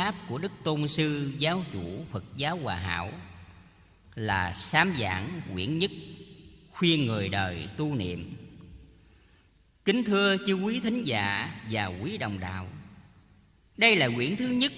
pháp của Đức Tôn Sư Giáo chủ Phật giáo Hòa Hảo Là sám giảng quyển nhất khuyên người đời tu niệm. Kính thưa chư quý thính giả và quý đồng đạo, Đây là quyển thứ nhất